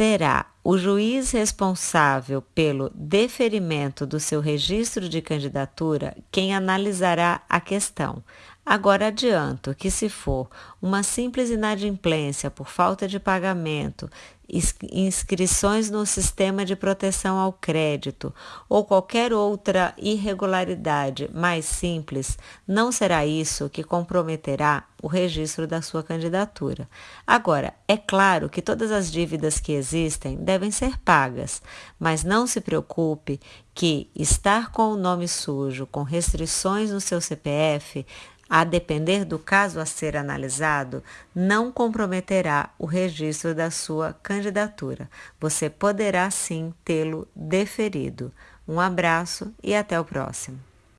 será o juiz responsável pelo deferimento do seu registro de candidatura quem analisará a questão. Agora adianto que, se for uma simples inadimplência por falta de pagamento, inscrições no sistema de proteção ao crédito ou qualquer outra irregularidade mais simples, não será isso que comprometerá o registro da sua candidatura. Agora, é claro que todas as dívidas que existem devem ser pagas, mas não se preocupe que estar com o nome sujo, com restrições no seu CPF, a depender do caso a ser analisado, não comprometerá o registro da sua candidatura. Você poderá sim tê-lo deferido. Um abraço e até o próximo.